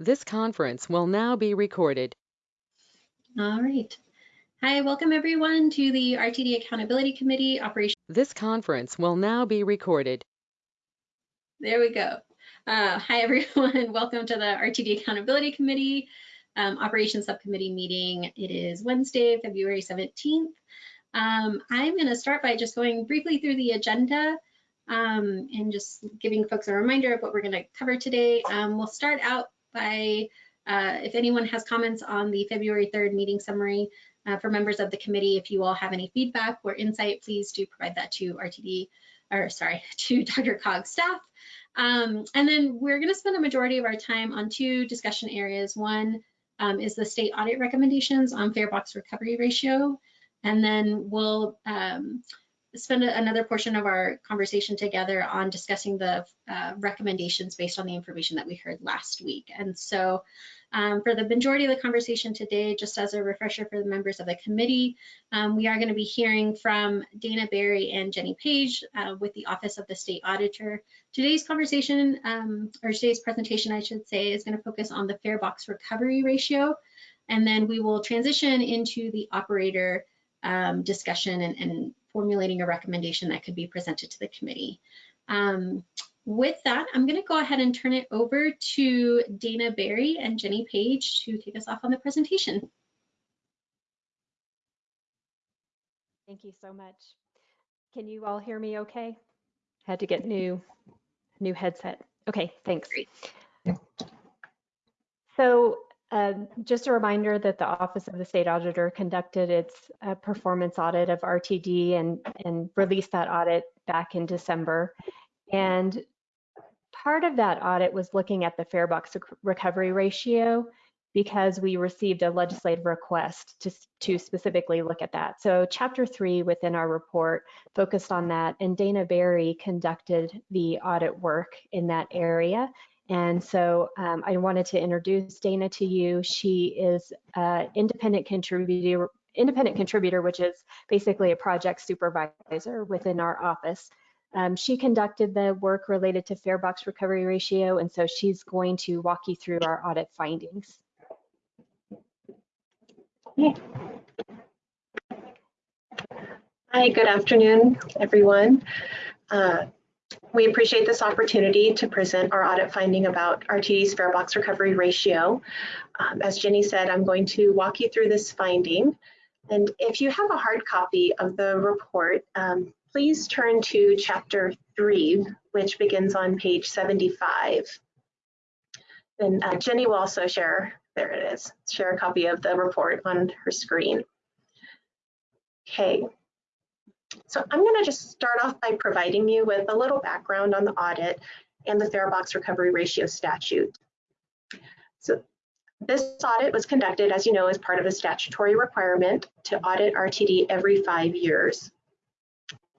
This conference will now be recorded. All right. Hi, welcome everyone to the RTD Accountability Committee Operation. This conference will now be recorded. There we go. Uh, hi, everyone. welcome to the RTD Accountability Committee um, Operations Subcommittee meeting. It is Wednesday, February 17th. Um, I'm going to start by just going briefly through the agenda um, and just giving folks a reminder of what we're going to cover today. Um, we'll start out by uh, if anyone has comments on the February 3rd meeting summary uh, for members of the committee, if you all have any feedback or insight, please do provide that to RTD, or sorry, to DRCOG's staff. Um, and then we're going to spend a majority of our time on two discussion areas. One um, is the state audit recommendations on fare box recovery ratio. And then we'll um, spend another portion of our conversation together on discussing the uh, recommendations based on the information that we heard last week. And so um, for the majority of the conversation today, just as a refresher for the members of the committee, um, we are going to be hearing from Dana Berry and Jenny Page uh, with the Office of the State Auditor. Today's conversation, um, or today's presentation, I should say, is going to focus on the fare box recovery ratio. And then we will transition into the operator um, discussion and, and formulating a recommendation that could be presented to the committee. Um, with that, I'm going to go ahead and turn it over to Dana Berry and Jenny Page to take us off on the presentation. Thank you so much. Can you all hear me okay? Had to get new new headset. Okay, thanks. Great. So um, just a reminder that the Office of the State Auditor conducted its uh, performance audit of RTD and, and released that audit back in December. And part of that audit was looking at the fare box recovery ratio because we received a legislative request to, to specifically look at that. So chapter three within our report focused on that and Dana Berry conducted the audit work in that area and so um, I wanted to introduce Dana to you. She is an independent contributor, independent contributor, which is basically a project supervisor within our office. Um, she conducted the work related to fare box recovery ratio, and so she's going to walk you through our audit findings. Hi, good afternoon, everyone. Uh, we appreciate this opportunity to present our audit finding about RTD's fare box recovery ratio. Um, as Jenny said, I'm going to walk you through this finding. And if you have a hard copy of the report, um, please turn to chapter three, which begins on page 75. And uh, Jenny will also share, there it is, share a copy of the report on her screen. Okay, so I'm going to just start off by providing you with a little background on the audit and the fare box recovery ratio statute. So this audit was conducted, as you know, as part of a statutory requirement to audit RTD every five years.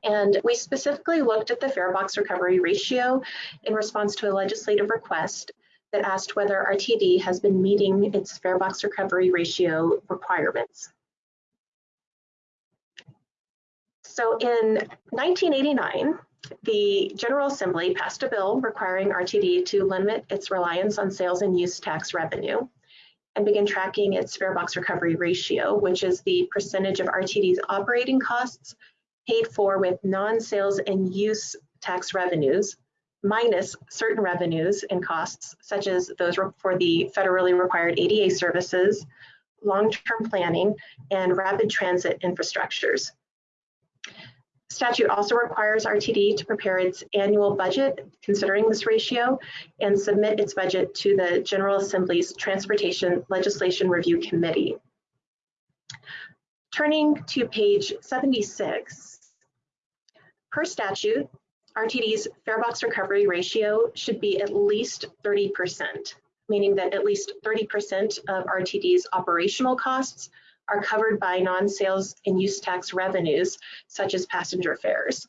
And we specifically looked at the fare box recovery ratio in response to a legislative request that asked whether RTD has been meeting its fare box recovery ratio requirements. So in 1989, the General Assembly passed a bill requiring RTD to limit its reliance on sales and use tax revenue and begin tracking its fare box recovery ratio, which is the percentage of RTD's operating costs paid for with non-sales and use tax revenues minus certain revenues and costs, such as those for the federally required ADA services, long-term planning, and rapid transit infrastructures. Statute also requires RTD to prepare its annual budget considering this ratio and submit its budget to the General Assembly's Transportation Legislation Review Committee. Turning to page 76, per statute, RTD's fare box recovery ratio should be at least 30%, meaning that at least 30% of RTD's operational costs are covered by non-sales and use tax revenues, such as passenger fares.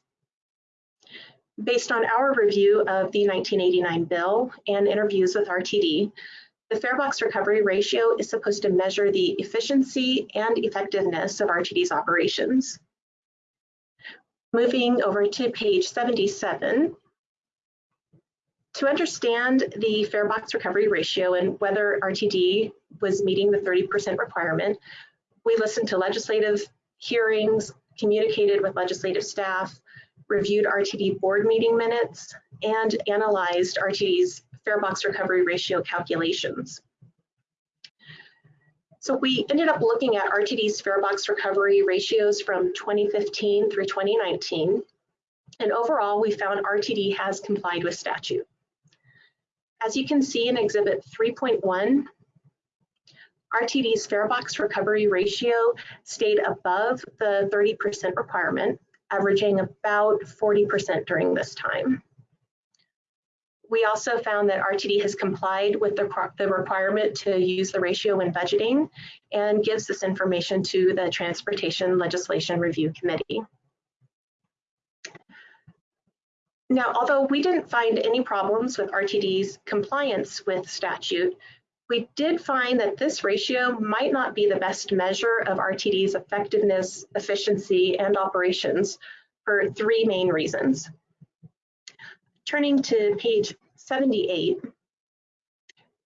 Based on our review of the 1989 bill and interviews with RTD, the fare box recovery ratio is supposed to measure the efficiency and effectiveness of RTD's operations. Moving over to page 77, To understand the fare box recovery ratio and whether RTD was meeting the 30% requirement, we listened to legislative hearings, communicated with legislative staff, reviewed RTD board meeting minutes, and analyzed RTD's fare box recovery ratio calculations. So we ended up looking at RTD's fare box recovery ratios from 2015 through 2019. And overall, we found RTD has complied with statute. As you can see in Exhibit 3.1, RTD's fare box recovery ratio stayed above the 30% requirement, averaging about 40% during this time. We also found that RTD has complied with the, the, requirement to use the ratio when budgeting and gives this information to the Transportation Legislation Review Committee. Now, although we didn't find any problems with RTD's compliance with statute, we did find that this ratio might not be the best measure of RTD's effectiveness, efficiency, and operations for three main reasons. Turning to page 78,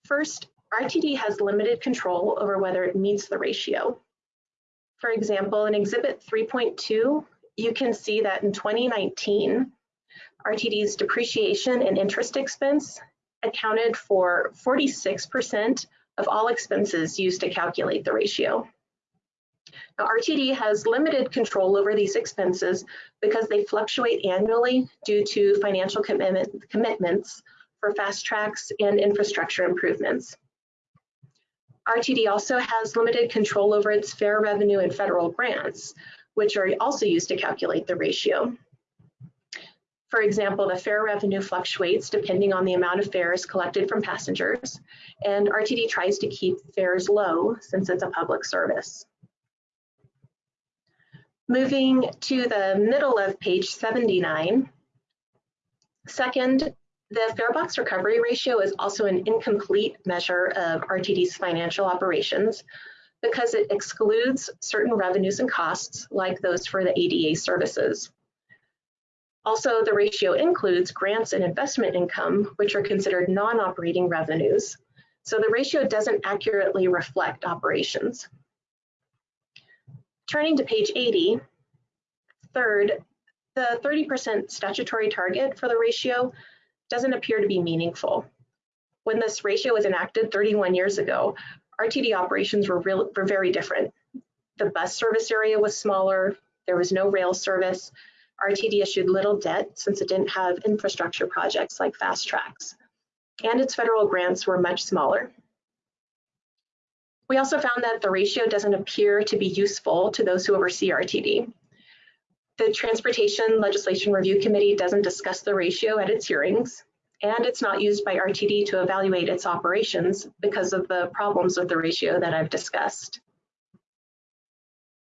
first, RTD has limited control over whether it meets the ratio. For example, in Exhibit 3.2, you can see that in 2019, RTD's depreciation and interest expense accounted for 46% of all expenses used to calculate the ratio. Now, RTD has limited control over these expenses because they fluctuate annually due to financial commitment, commitments for FasTracks and infrastructure improvements. RTD also has limited control over its fare revenue and federal grants, which are also used to calculate the ratio. For example, the fare revenue fluctuates depending on the amount of fares collected from passengers, and RTD tries to keep fares low since it's a public service. Moving to the middle of page 79, second, the fare box recovery ratio is also an incomplete measure of RTD's financial operations because it excludes certain revenues and costs like those for the ADA services. Also, the ratio includes grants and investment income, which are considered non-operating revenues. So the ratio doesn't accurately reflect operations. Turning to page 80, third, the 30% statutory target for the ratio doesn't appear to be meaningful. When this ratio was enacted 31 years ago, RTD operations were, real, were very different. The bus service area was smaller, there was no rail service, RTD issued little debt since it didn't have infrastructure projects like FasTracks, and its federal grants were much smaller. We also found that the ratio doesn't appear to be useful to those who oversee RTD. The Transportation Legislation Review Committee doesn't discuss the ratio at its hearings, and it's not used by RTD to evaluate its operations because of the problems with the ratio that I've discussed.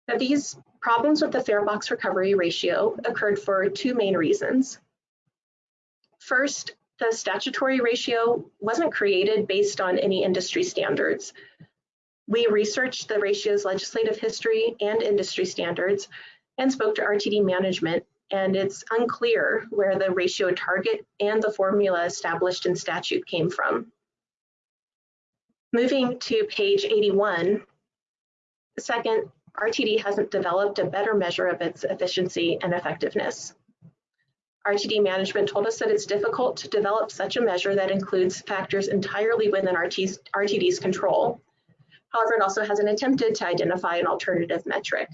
Now, these problems with the fare box recovery ratio occurred for two main reasons. First, the statutory ratio wasn't created based on any industry standards. We researched the ratio's legislative history and industry standards and spoke to RTD management, and it's unclear where the ratio target and the formula established in statute came from. Moving to page 81, second, RTD hasn't developed a better measure of its efficiency and effectiveness. RTD management told us that it's difficult to develop such a measure that includes factors entirely within RT's, RTD's control. However, it also hasn't attempted to identify an alternative metric.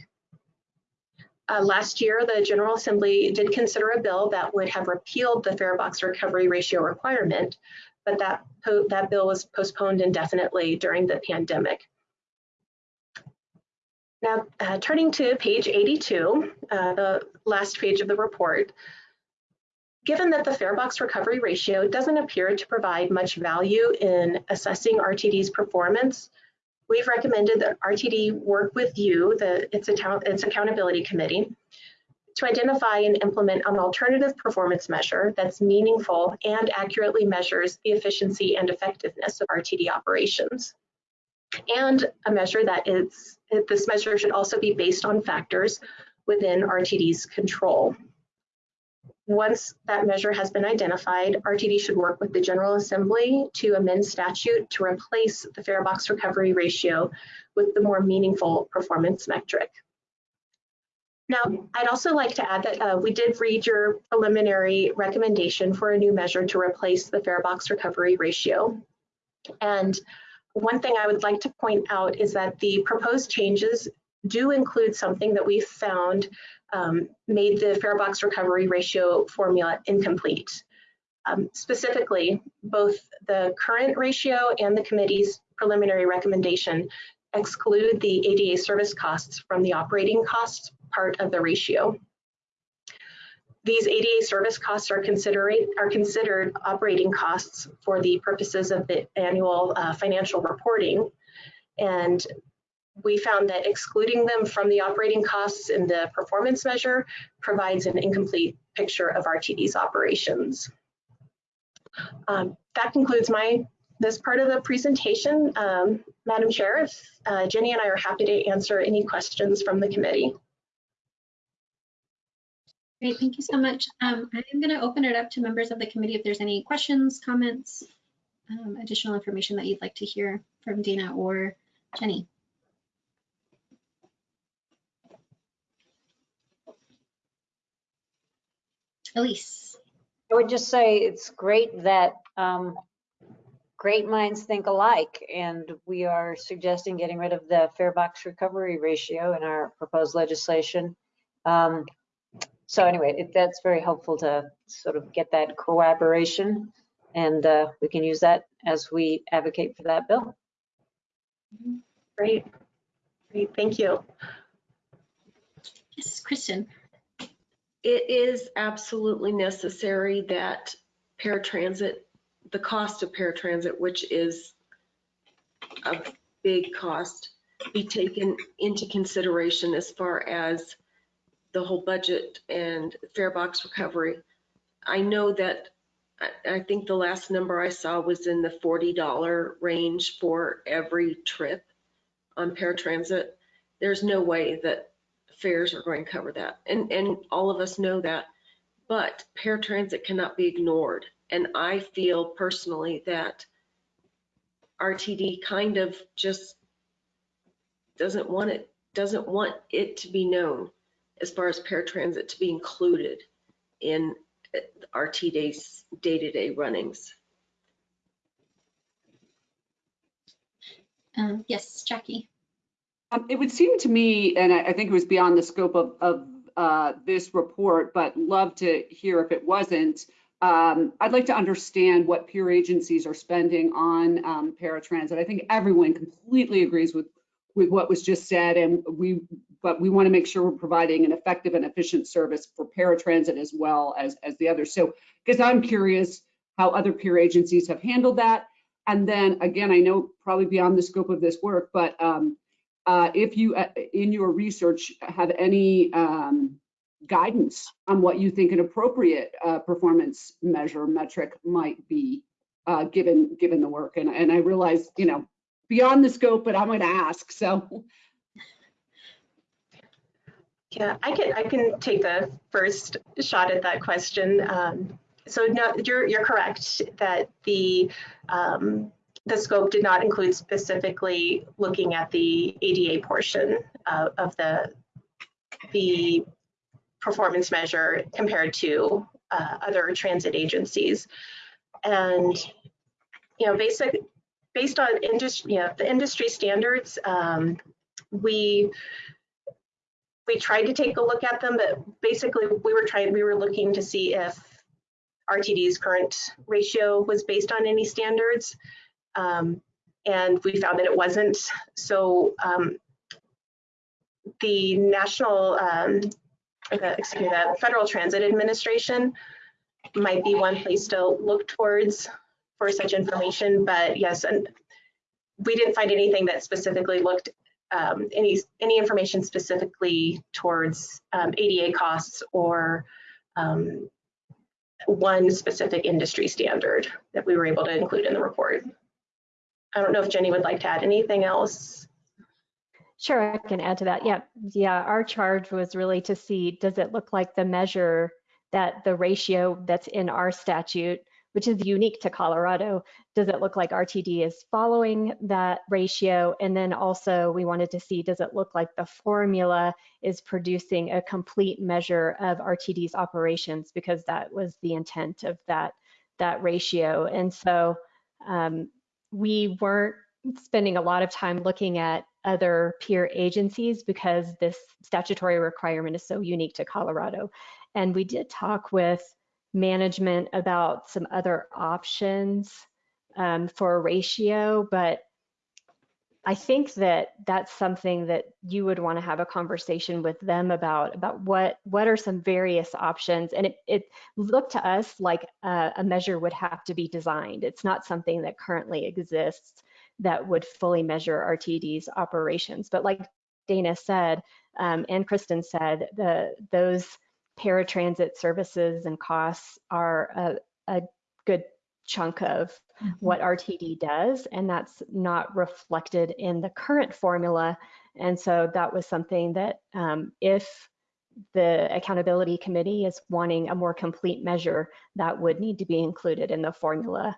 Uh, last year, the General Assembly did consider a bill that would have repealed the fare box recovery ratio requirement, but that, that bill was postponed indefinitely during the pandemic. Now, uh, turning to page 82, uh, the last page of the report, given that the fare box recovery ratio doesn't appear to provide much value in assessing RTD's performance, we've recommended that RTD work with you, the, its, account, its accountability committee, to identify and implement an alternative performance measure that's meaningful and accurately measures the efficiency and effectiveness of RTD operations and a measure that is, this measure should also be based on factors within RTD's control. once that measure has been identified, RTD should work with the General Assembly to amend statute to replace the fare box recovery ratio with the more meaningful performance metric. Now, I'd also like to add that uh, we did read your preliminary recommendation for a new measure to replace the fare box recovery ratio. And one thing I would like to point out is that the proposed changes do include something that we found um, made the fare box recovery ratio formula incomplete. Um, specifically, both the current ratio and the committee's preliminary recommendation exclude the ADA service costs from the operating costs part of the ratio. These ADA service costs are, are considered operating costs for the purposes of the annual uh, financial reporting. And we found that excluding them from the operating costs in the performance measure provides an incomplete picture of RTD's operations. Um, that concludes my this part of the presentation. Um, Madam Chair, if, uh, Jenny and I are happy to answer any questions from the committee. Great, thank you so much. Um, I'm going to open it up to members of the committee if there's any questions, comments, um, additional information that you'd like to hear from Dana or Jenny. Elise. I would just say it's great that um, great minds think alike, and we are suggesting getting rid of the fare box recovery ratio in our proposed legislation. Um, so anyway, it, that's very helpful to sort of get that collaboration, and uh, we can use that as we advocate for that bill. Great, great, thank you. Yes, Kristen it is absolutely necessary that paratransit, the cost of paratransit, which is a big cost, be taken into consideration as far as the whole budget and fare box recovery. I know that, I, I think the last number I saw was in the $40 range for every trip on paratransit. There's no way that fares are going to cover that. And, and all of us know that. But paratransit cannot be ignored. And I feel personally that RTD kind of just doesn't want it, doesn't want it to be known as far as paratransit to be included in RTD's day-to-day runnings. Um, yes, Jackie. Um, it would seem to me, and I, I, think it was beyond the scope of, of uh, this report, but love to hear if it wasn't. Um, I'd like to understand what peer agencies are spending on um, paratransit. I think everyone completely agrees with with what was just said, and we but we want to make sure we're providing an effective and efficient service for paratransit as well as as the others. So, because I'm curious how other peer agencies have handled that, and then again, I know probably beyond the scope of this work, but um, uh, if you, uh, in your research, have any um, guidance on what you think an appropriate uh, performance measure metric might be, uh, given given the work. And, and I realize, you know, beyond the scope, but I'm going to ask. So. Yeah, I can I can take the first shot at that question. Um, so no, you're you're correct that the um, the scope did not include specifically looking at the ADA portion uh, of the the performance measure compared to uh, other transit agencies. And you know, basic based on industry, you know, the industry standards, um, we we tried to take a look at them, but basically we were trying we were looking to see if RTD's current ratio was based on any standards. Um, and we found that it wasn't. So um, the National, um, the, excuse me, the Federal Transit Administration might be one place to look towards for such information. But yes, and we didn't find anything that specifically looked um, any any information specifically towards um, ADA costs or um, one specific industry standard that we were able to include in the report. I don't know if Jenny would like to add anything else. Sure, I can add to that. Yeah, yeah. Our charge was really to see does it look like the measure that the ratio that's in our statute, which is unique to Colorado, does it look like RTD is following that ratio? And then also we wanted to see, does it look like the formula is producing a complete measure of RTD's operations? Because that was the intent of that, that ratio. And so um, we weren't spending a lot of time looking at other peer agencies because this statutory requirement is so unique to Colorado. And we did talk with management about some other options um, for a ratio, but I think that that's something that you would want to have a conversation with them about, about what, what are some various options. And it, it looked to us like a, a measure would have to be designed. It's not something that currently exists that would fully measure RTD's operations. But like Dana said, um, and Kristen said, the, those paratransit services and costs are a, a good chunk of what RTD does, and that's not reflected in the current formula. And so that was something that um, if the accountability committee is wanting a more complete measure, that would need to be included in the formula.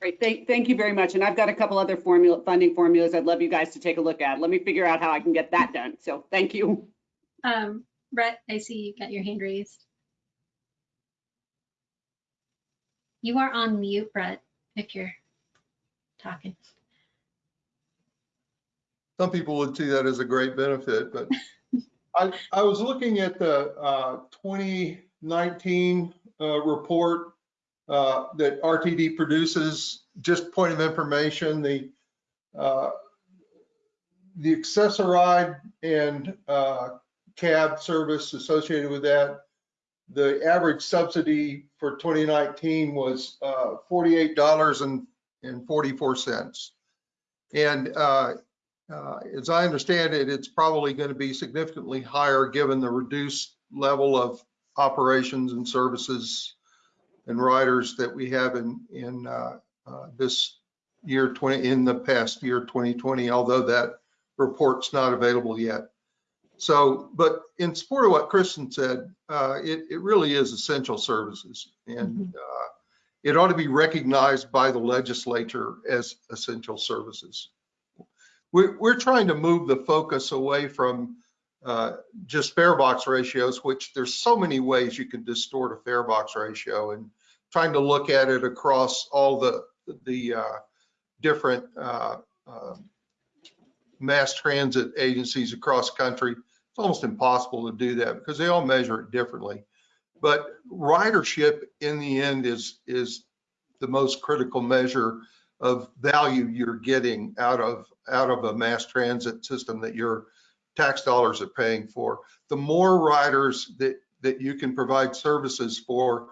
Great, thank, thank you very much. And I've got a couple other formula, funding formulas I'd love you guys to take a look at. Let me figure out how I can get that done. So thank you. Um, Brett, I see you got your hand raised. You are on mute, Brett, if you're talking. Some people would see that as a great benefit, but I, I was looking at the uh, 2019 uh, report uh, that RTD produces, just point of information, the uh, the Access-a-Ride and uh, cab service associated with that, the average subsidy for 2019 was uh, $48.44. And uh, uh, as I understand it, it's probably going to be significantly higher given the reduced level of operations and services and riders that we have in in uh, uh, this year 20 in the past year 2020. Although that report's not available yet. So, but in support of what Kristen said, uh, it, it really is essential services, and uh, it ought to be recognized by the legislature as essential services. We're, we're trying to move the focus away from uh, just fare box ratios, which there's so many ways you can distort a fare box ratio, and trying to look at it across all the the uh, different uh, um, mass transit agencies across the country. It's almost impossible to do that because they all measure it differently. But ridership in the end is is the most critical measure of value you're getting out of out of a mass transit system that your tax dollars are paying for. The more riders that that you can provide services for,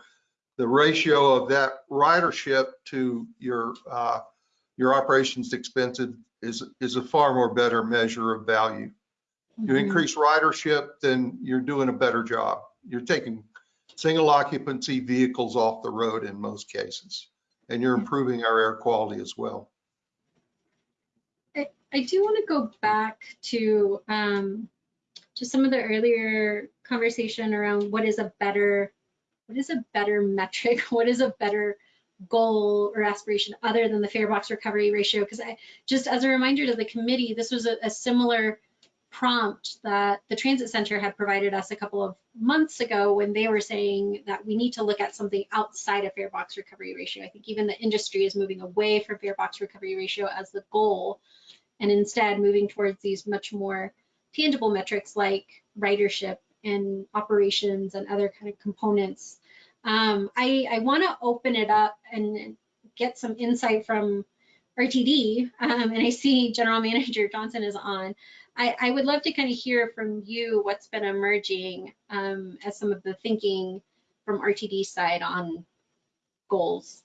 the ratio of that ridership to your uh, your operations expenses is is a far more better measure of value. You increase ridership, then you're doing a better job. You're taking single occupancy vehicles off the road in most cases, and you're improving our air quality as well. I, I do want to go back to um, to some of the earlier conversation around what is a better what is a better metric? What is a better goal or aspiration other than the fare box recovery ratio? Because I just as a reminder to the committee, this was a, a similar prompt that the transit center had provided us a couple of months ago when they were saying that we need to look at something outside of fare box recovery ratio. I think even the industry is moving away from fare box recovery ratio as the goal and instead moving towards these much more tangible metrics like ridership and operations and other kind of components. Um, I, I want to open it up and get some insight from RTD, um, and I see General Manager Johnson is on. I, I would love to kind of hear from you what's been emerging um, as some of the thinking from RTD side on goals.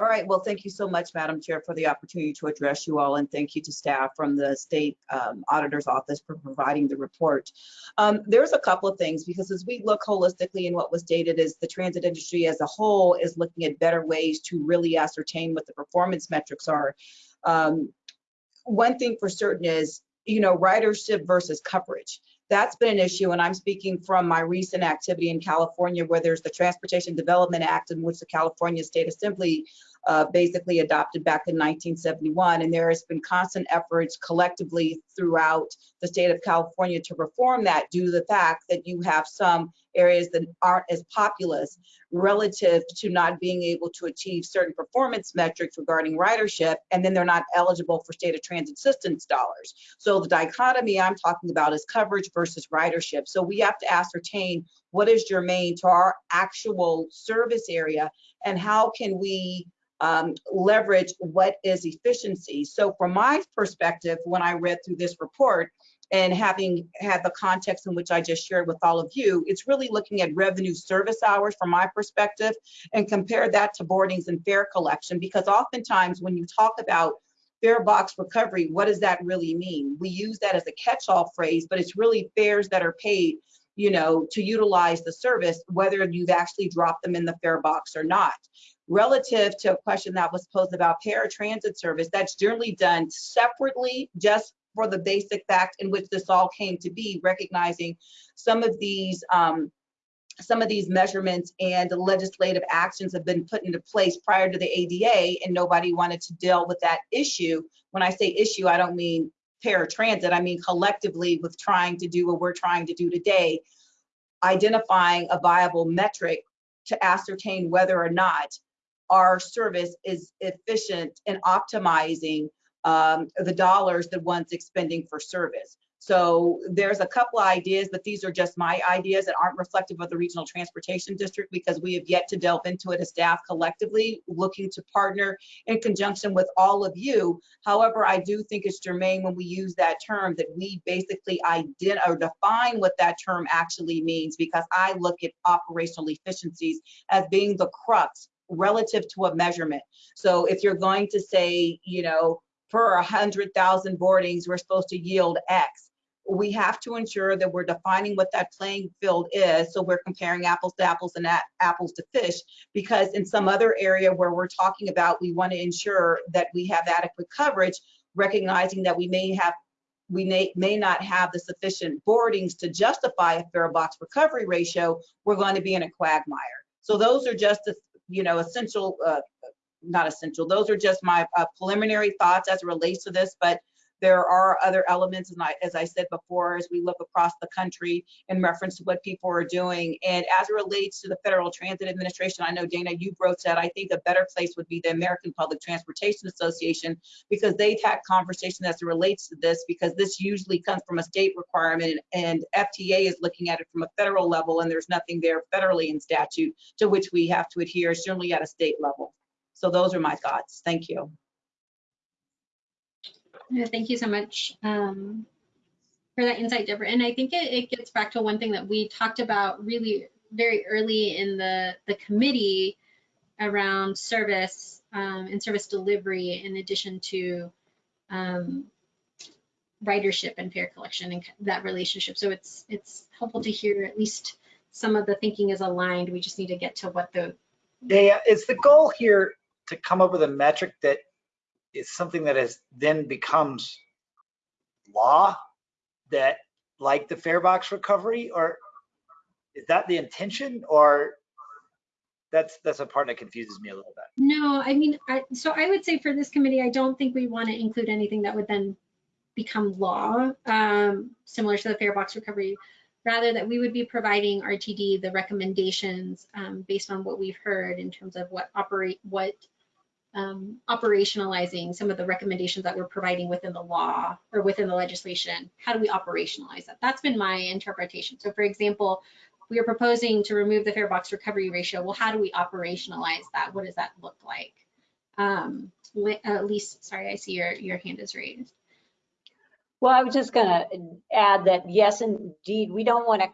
All right, well, thank you so much, Madam Chair, for the opportunity to address you all, and thank you to staff from the State um, Auditor's Office for providing the report. Um, there's a couple of things, because as we look holistically in what was stated is the transit industry as a whole is looking at better ways to really ascertain what the performance metrics are. Um, one thing for certain is, you know, ridership versus coverage that's been an issue. And I'm speaking from my recent activity in California where there's the Transportation Development Act in which the California State Assembly uh, basically adopted back in 1971. And there has been constant efforts collectively throughout the state of California to reform that due to the fact that you have some areas that aren't as populous relative to not being able to achieve certain performance metrics regarding ridership, and then they're not eligible for state of transit assistance dollars. So the dichotomy I'm talking about is coverage versus ridership. So we have to ascertain what is germane to our actual service area and how can we um, leverage what is efficiency. So from my perspective, when I read through this report and having had the context in which I just shared with all of you, it's really looking at revenue service hours from my perspective and compare that to boardings and fare collection because oftentimes when you talk about fare box recovery, what does that really mean? We use that as a catch-all phrase, but it's really fares that are paid you know, to utilize the service, whether you've actually dropped them in the fare box or not relative to a question that was posed about paratransit service, that's generally done separately just for the basic fact in which this all came to be, recognizing some of these um, some of these measurements and legislative actions have been put into place prior to the ADA and nobody wanted to deal with that issue. When I say issue, I don't mean paratransit, I mean collectively with trying to do what we're trying to do today, identifying a viable metric to ascertain whether or not our service is efficient in optimizing um, the dollars that one's expending for service. So there's a couple of ideas, but these are just my ideas that aren't reflective of the Regional Transportation District because we have yet to delve into it as staff collectively, looking to partner in conjunction with all of you. However, I do think it's germane when we use that term that we basically identify or define what that term actually means because I look at operational efficiencies as being the crux relative to a measurement. So if you're going to say, you know, per 100,000 boardings, we're supposed to yield X, we have to ensure that we're defining what that playing field is. So we're comparing apples to apples and apples to fish, because in some other area where we're talking about, we want to ensure that we have adequate coverage, recognizing that we may have we may, may not have the sufficient boardings to justify a fare box recovery ratio, we're going to be in a quagmire. So those are just the you know, essential, uh, not essential. Those are just my uh, preliminary thoughts as it relates to this, but there are other elements, and I, as I said before, as we look across the country in reference to what people are doing. And as it relates to the Federal Transit Administration, I know Dana, you broached that. I think a better place would be the American Public Transportation Association because they've had conversation as it relates to this because this usually comes from a state requirement and FTA is looking at it from a federal level and there's nothing there federally in statute to which we have to adhere, certainly at a state level. So those are my thoughts. Thank you. Thank you so much um, for that insight, Deborah. And I think it, it gets back to one thing that we talked about really very early in the, the committee around service um, and service delivery in addition to um, ridership and fare collection and that relationship. So it's it's helpful to hear at least some of the thinking is aligned. We just need to get to what the yeah, is the goal here to come up with a metric that is something that has then becomes law that like the fare box recovery or is that the intention or that's that's a part that confuses me a little bit? No i mean I, so i would say for this committee i don't think we want to include anything that would then become law um, similar to the fare box recovery. Rather that we would be providing rtd the recommendations um, based on what we've heard in terms of what operate what um, operationalizing some of the recommendations that we're providing within the law or within the legislation. How do we operationalize that? That's been my interpretation. So for example, we are proposing to remove the fare box recovery ratio. Well, how do we operationalize that? What does that look like? Um, Elise, sorry, I see your, your hand is raised. Well, I was just going to add that yes, indeed, we don't want to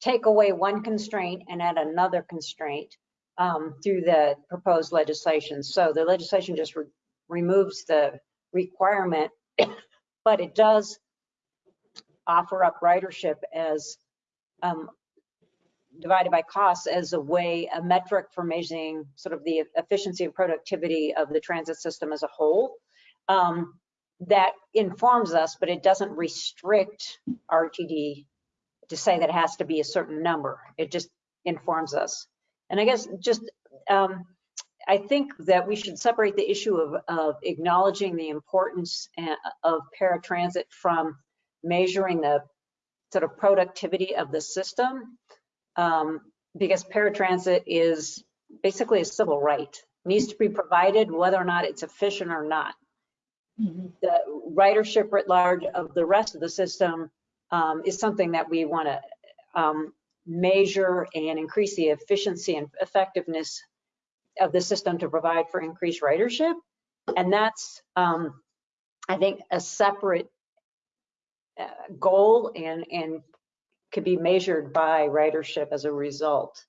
take away one constraint and add another constraint um, through the proposed legislation. So the legislation just re removes the requirement, but it does offer up ridership as um, divided by costs as a way, a metric for measuring sort of the efficiency and productivity of the transit system as a whole. Um, that informs us, but it doesn't restrict RTD to say that it has to be a certain number. It just informs us. And I guess just, um, I think that we should separate the issue of, of acknowledging the importance uh, of paratransit from measuring the sort of productivity of the system. Um, because paratransit is basically a civil right, needs to be provided whether or not it's efficient or not the ridership writ large of the rest of the system um, is something that we want to um, measure and increase the efficiency and effectiveness of the system to provide for increased ridership. And that's, um, I think, a separate uh, goal and, and could be measured by ridership as a result.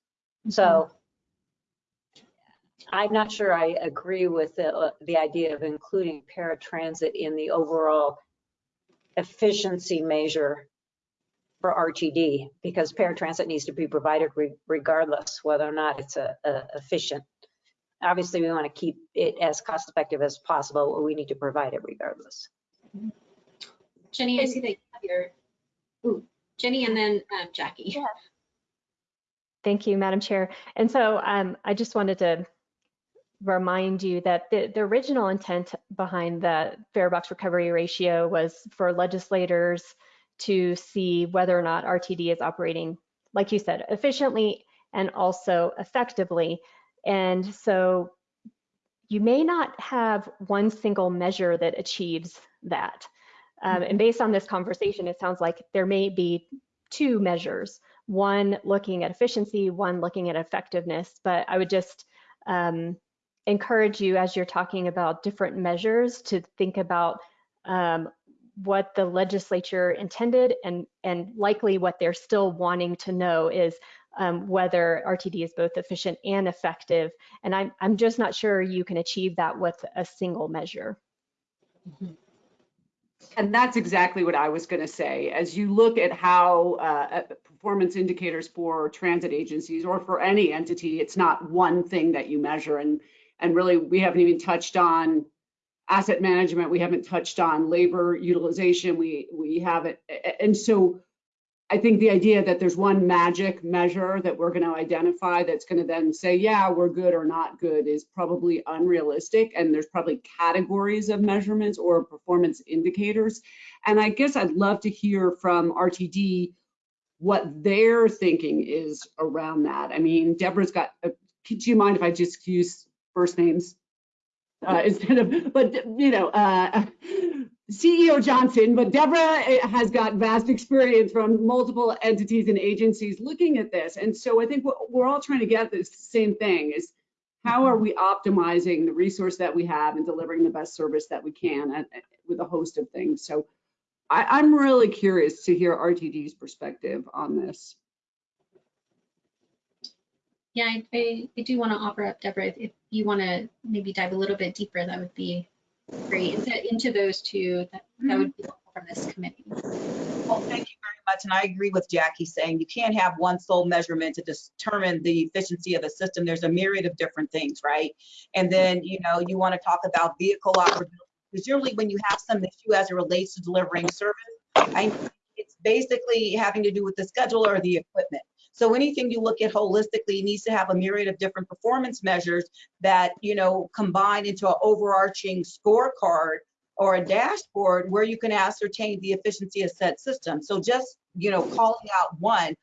So I'm not sure I agree with the, uh, the idea of including paratransit in the overall efficiency measure for RTD because paratransit needs to be provided re- regardless whether or not it's a, a efficient. Obviously, we want to keep it as cost effective as possible, but we need to provide it regardless. Jenny, I see that you have your, ooh, Jenny and then um, Jackie. Thank you, Madam Chair. And so um, I just wanted to remind you that the, the original intent behind the fare box recovery ratio was for legislators to see whether or not RTD is operating, like you said, efficiently and also effectively. And so you may not have one single measure that achieves that. Um, and based on this conversation, it sounds like there may be two measures, one looking at efficiency, one looking at effectiveness. But I would just um, encourage you as you're talking about different measures to think about um, what the legislature intended and, and likely what they're still wanting to know is um, whether RTD is both efficient and effective. And I'm, I'm just not sure you can achieve that with a single measure. And that's exactly what I was going to say. As you look at how uh, performance indicators for transit agencies or for any entity, it's not one thing that you measure. And, and really, we haven't even touched on asset management. We haven't touched on labor utilization. We, we haven't. And so I think the idea that there's one magic measure that we're going to identify that's going to then say, yeah, we're good or not good is probably unrealistic. And there's probably categories of measurements or performance indicators. And I guess I'd love to hear from RTD what their thinking is around that. I mean, Deborah's got, a, do you mind if I just use first names? Uh, instead of, but you know, uh, CEO Johnson, but Deborah eh, has got vast experience from multiple entities and agencies looking at this. And so I think we're all trying to get this same thing is how are we optimizing the resource that we have and delivering the best service that we can and, with a host of things. So I, I'm really curious to hear RTD's perspective on this. Yeah, I, I, I do want to offer up, Deborah, if, you want to maybe dive a little bit deeper, that would be great. Into, into those two, that, that would be helpful from this committee. Well, thank you very much. And I agree with Jackie saying you can't have one sole measurement to determine the efficiency of a system. There's a myriad of different things, right? And then, you know, you want to talk about vehicle operability. Because generally when you have some issue as it relates to delivering service, I, it's basically having to do with the schedule or the equipment. So anything you look at holistically needs to have a myriad of different performance measures that, you know, combine into an overarching scorecard or a dashboard where you can ascertain the efficiency of said system. So just, you know, calling out one,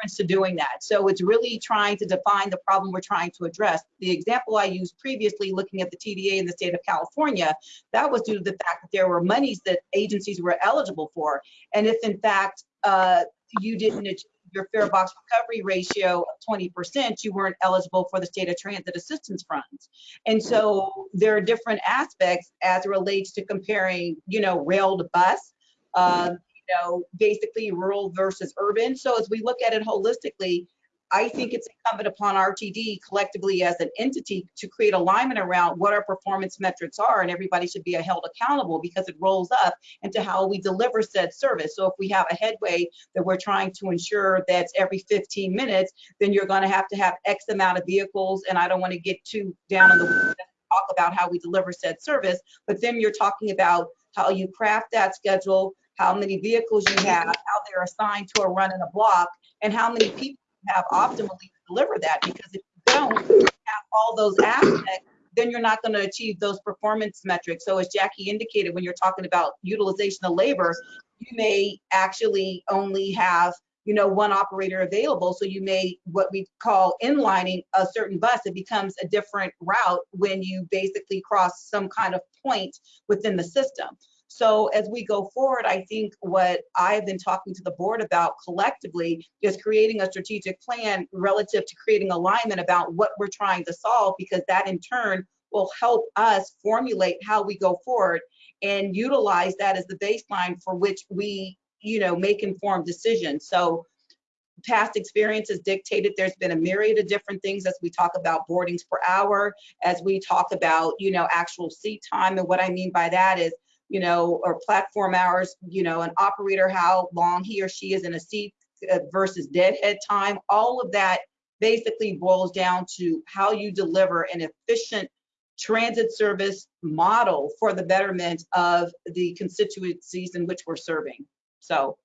reference to doing that. So it's really trying to define the problem we're trying to address. The example I used previously, looking at the TDA in the state of California, that was due to the fact that there were monies that agencies were eligible for. And if in fact uh, you didn't achieve your fare box recovery ratio of 20%, you weren't eligible for the state of transit assistance funds. And so there are different aspects as it relates to comparing, you know, rail to bus. Um, you know, basically rural versus urban. So as we look at it holistically, I think it's incumbent upon RTD collectively as an entity to create alignment around what our performance metrics are, and everybody should be held accountable because it rolls up into how we deliver said service. So if we have a headway that we're trying to ensure that's every 15 minutes, then you're going to have to have X amount of vehicles, and I don't want to get too down on the talk about how we deliver said service, but then you're talking about how you craft that schedule, how many vehicles you have, how they're assigned to a run in a block, and how many people have optimally deliver that. Because if you don't have all those aspects, then you're not going to achieve those performance metrics. So as Jackie indicated, when you're talking about utilization of labor, you may actually only have you know one operator available so you may what we call inlining a certain bus it becomes a different route when you basically cross some kind of point within the system so as we go forward i think what i've been talking to the board about collectively is creating a strategic plan relative to creating alignment about what we're trying to solve because that in turn will help us formulate how we go forward and utilize that as the baseline for which we you know make informed decisions. So past experience has dictated there's been a myriad of different things as we talk about boardings per hour as we talk about you know actual seat time. And what i mean by that is you know or platform hours you know an operator how long he or she is in a seat uh, versus deadhead time all of that basically boils down to how you deliver an efficient transit service model for the betterment of the constituencies in which we're serving. So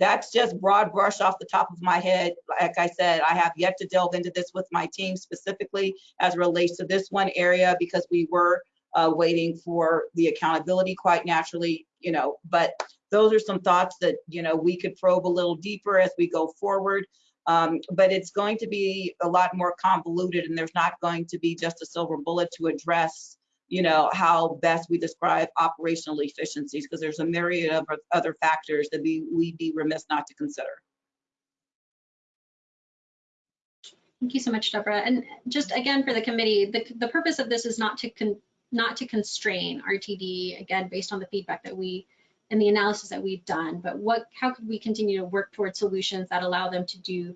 that's just broad brush off the top of my head. Like I said, I have yet to delve into this with my team specifically as relates to this one area because we were uh, waiting for the accountability quite naturally, you know, but those are some thoughts that, you know, we could probe a little deeper as we go forward. Um, but it's going to be a lot more convoluted and there's not going to be just a silver bullet to address you know how best we describe operational efficiencies because there's a myriad of other factors that we we'd be remiss not to consider Thank you so much, Deborah. And just again for the committee, the, the purpose of this is not to not to constrain RTD again based on the feedback that we and the analysis that we've done, but what how could we continue to work towards solutions that allow them to do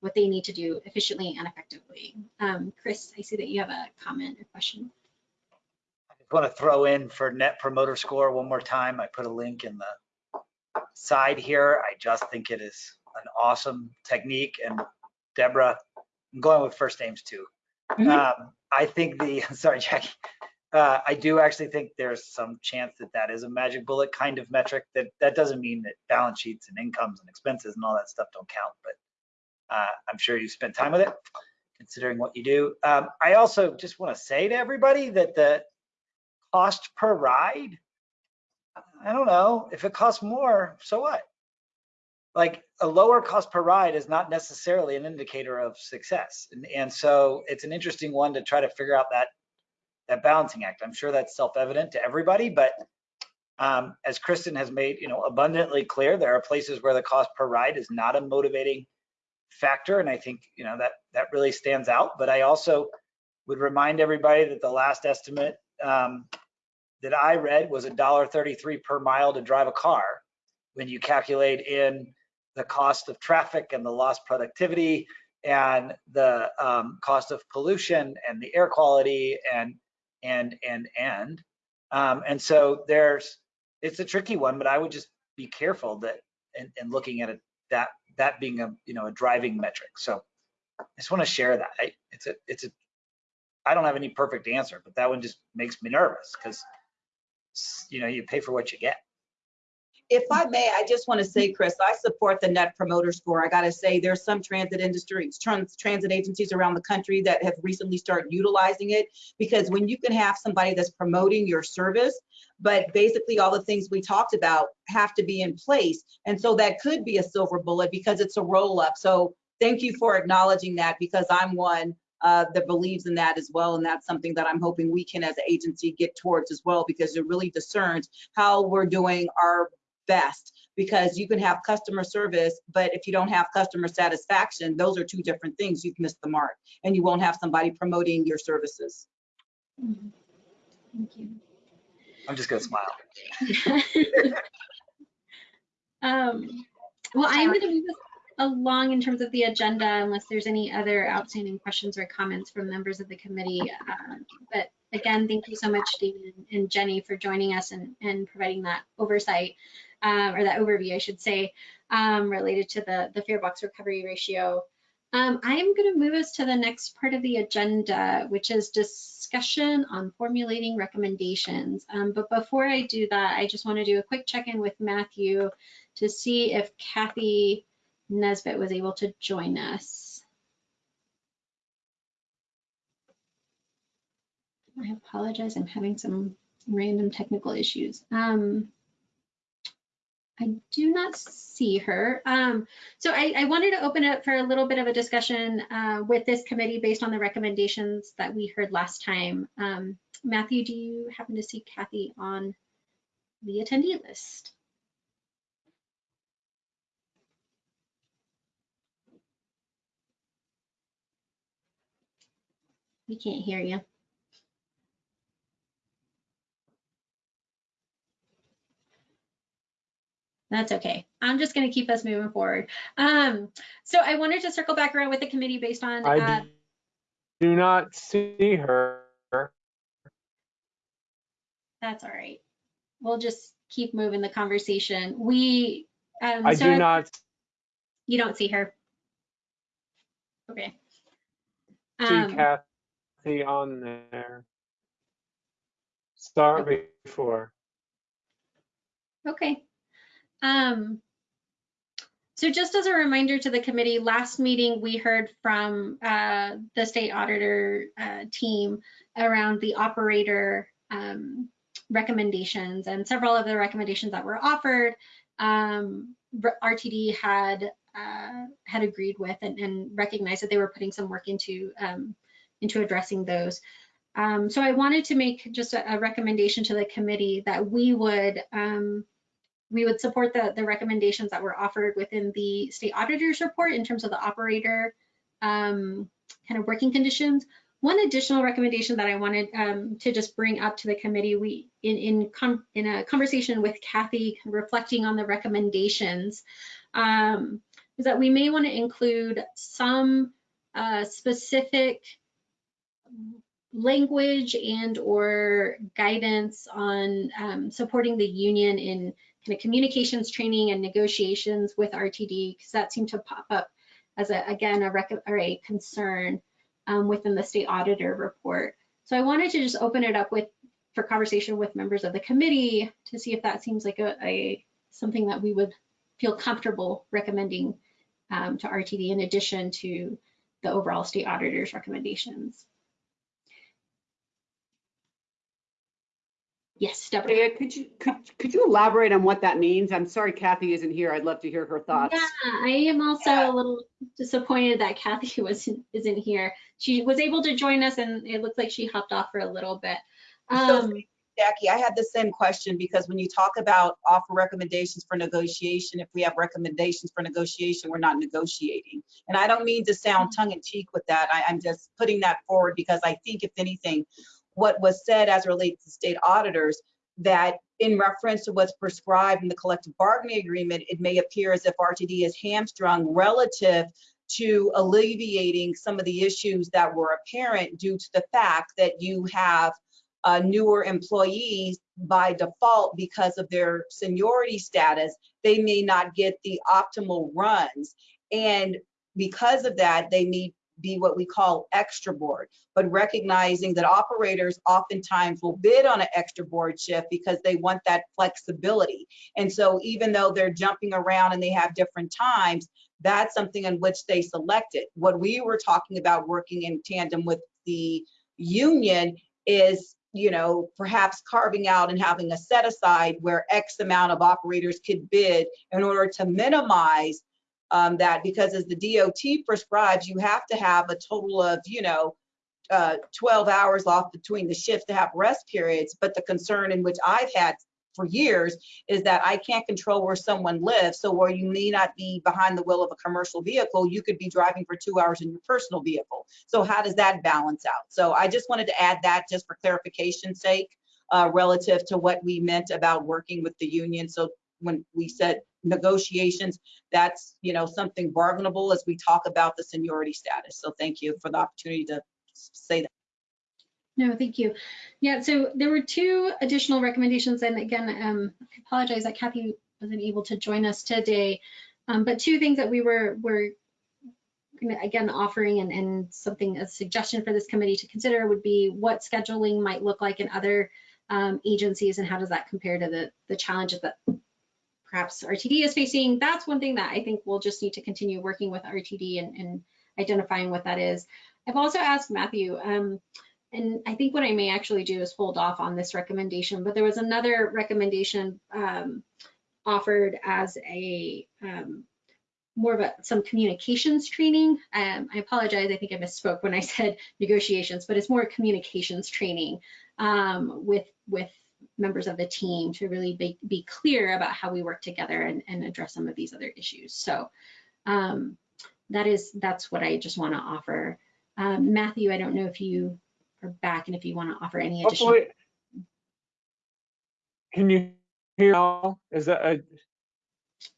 what they need to do efficiently and effectively. Um, Chris, I see that you have a comment or question. I just want to throw in for Net Promoter Score one more time. I put a link in the side here. I just think it is an awesome technique. And Deborah, I'm going with first names too. Mm -hmm. um, I think the, sorry, Jackie, uh, I do actually think there's some chance that that is a magic bullet kind of metric. That that doesn't mean that balance sheets and incomes and expenses and all that stuff don't count, but uh, I'm sure you spent time with it, considering what you do. Um, I also just want to say to everybody that the cost per ride, I don't know if it costs more, so what? Like a lower cost per ride is not necessarily an indicator of success, and, and so it's an interesting one to try to figure out that that balancing act. I'm sure that's self-evident to everybody, but um, as Kristen has made, you know, abundantly clear, there are places where the cost per ride is not a motivating factor, and I think you know that that really stands out. But I also would remind everybody that the last estimate um, that I read was $1.33 per mile to drive a car. When you calculate in the cost of traffic and the lost productivity and the um, cost of pollution and the air quality and and and and um, and so there's it's a tricky one but i would just be careful that and, and looking at it that that being a you know a driving metric. So i just want to share that. I, it's a it's a i don't have any perfect answer but that one just makes me nervous because you know you pay for what you get if I may, I just want to say, Chris, I support the Net Promoter Score. I got to say, there's some transit industries, trans, transit agencies around the country that have recently started utilizing it because when you can have somebody that's promoting your service, but basically all the things we talked about have to be in place. And so that could be a silver bullet because it's a roll up. So thank you for acknowledging that because I'm one uh, that believes in that as well. And that's something that I'm hoping we can as an agency get towards as well because it really discerns how we're doing our best because you can have customer service, but if you don't have customer satisfaction, those are two different things. You've missed the mark and you won't have somebody promoting your services. Mm-hmm. Thank you. I'm just gonna smile. um, well, I am going to move us along in terms of the agenda unless there's any other outstanding questions or comments from members of the committee. Um, but again, thank you so much, David and Jenny, for joining us and, and providing that oversight um, or that overview, I should say, um, related to the, the fare box recovery ratio. Um, I am going to move us to the next part of the agenda, which is discussion on formulating recommendations. Um, but before I do that, I just want to do a quick check-in with Matthew to see if Kathy Nesbitt was able to join us. I apologize, I'm having some random technical issues. Um, I do not see her. Um, so I, I, wanted to open up for a little bit of a discussion uh, with this committee based on the recommendations that we heard last time. Um, Matthew, do you happen to see Kathy on the attendee list? We can't hear you. That's okay. I'm just going to keep us moving forward. Um, so I wanted to circle back around with the committee based on. I Uh, do not see her. that's all right. We'll just keep moving the conversation. We. Um, I so do not You don't see her. Okay. see Um, Kathy on there. Star before. Okay. Um, so just as a reminder to the committee, last meeting we heard from uh, the state auditor uh, team around the operator um, recommendations and several of the recommendations that were offered. Um, RTD had uh, had agreed with and, and, recognized that they were putting some work into um, into addressing those. Um, so I wanted to make just a, a, recommendation to the committee that we would um, we would support the, the recommendations that were offered within the state auditor's report in terms of the operator um, kind of working conditions. One additional recommendation that I wanted um, to just bring up to the committee, we in in, in a conversation with Kathy, reflecting on the recommendations, um, is that we may want to include some uh, specific language and or guidance on um, supporting the union in kind of communications training and negotiations with RTD because that seemed to pop up as a, again a, or a concern um, within the state auditor report. So I wanted to just open it up with for conversation with members of the committee to see if that seems like a, a something that we would feel comfortable recommending um, to RTD in addition to the overall state auditor's recommendations. Yes, Deborah. Yeah, could you could could you elaborate on what that means? I'm sorry Kathy isn't here. I'd love to hear her thoughts. Yeah, I am also yeah. a little disappointed that Kathy was isn't here. She was able to join us, and it looks like she hopped off for a little bit. Um, so, Jackie, I had the same question because when you talk about offer recommendations for negotiation, if we have recommendations for negotiation, we're not negotiating. And I don't mean to sound tongue in cheek with that. I, I'm just putting that forward because I think if anything, what was said as relates to state auditors that in reference to what's prescribed in the collective bargaining agreement, it may appear as if RTD is hamstrung relative to alleviating some of the issues that were apparent due to the fact that you have uh, newer employees by default because of their seniority status, they may not get the optimal runs. And because of that, they need be what we call extra board, but recognizing that operators oftentimes will bid on an extra board shift because they want that flexibility. And so even though they're jumping around and they have different times, that's something in which they selected. What we were talking about working in tandem with the union is you know, perhaps carving out and having a set aside where X amount of operators could bid in order to minimize um, that because as the DOT prescribes, you have to have a total of, you know, uh, 12 hours off between the shifts to have rest periods. But the concern in which I've had for years is that I can't control where someone lives. So where you may not be behind the wheel of a commercial vehicle, you could be driving for two hours in your personal vehicle. So how does that balance out? So I just wanted to add that just for clarification's sake uh, relative to what we meant about working with the union. So when we said negotiations, that's, you know, something bargainable as we talk about the seniority status. So thank you for the opportunity to say that. No, thank you. Yeah, so there were two additional recommendations. And again, um, I apologize that Kathy wasn't able to join us today. Um, but two things that we were, were again, offering and, and something, a suggestion for this committee to consider would be what scheduling might look like in other um, agencies and how does that compare to the, the challenges that perhaps RTD is facing. That's one thing that I think we'll just need to continue working with RTD and, and identifying what that is. I've also asked Matthew, um, and I think what I may actually do is hold off on this recommendation, but there was another recommendation um, offered as a um, more of a some communications training. Um, I apologize, I think I misspoke when I said negotiations, but it's more communications training um, with with members of the team to really be, be clear about how we work together and, and address some of these other issues. So um, that is that's what I just want to offer. Um, Matthew, I don't know if you are back and if you want to offer any additional. Hopefully, can you hear now? Is that, a-